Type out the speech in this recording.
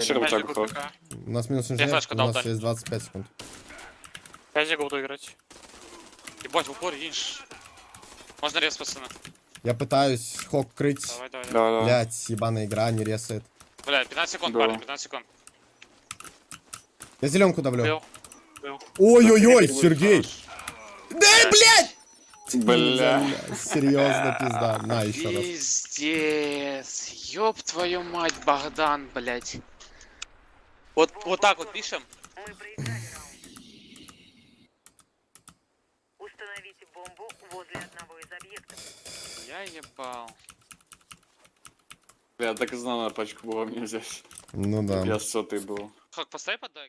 Секунд уходит. пока. У нас минус инженер, у нас есть 25 секунд. Пять секунд буду играть. Ебать, в упор едешь. Можно рез, пацаны. Я пытаюсь хок крыть. Давай, давай, давай. Да, да. Блять, ебаная игра не ресает. Блядь, 15 секунд, Да. парень, 15 секунд. Я зеленку давлю. Ой-ой-ой, Сергей! Да, блядь! Бля. Серьезно, пизда. На, еще раз. Пиздец. Ёб твою мать, Богдан, блядь. Вот, вот так вот пишем. Мы проиграли раунд. Установите бомбу возле одного из объектов. Я ебал. Я так и знал, на пачку было мне взять. Ну да. Я сотый был. Как, поставь поддай.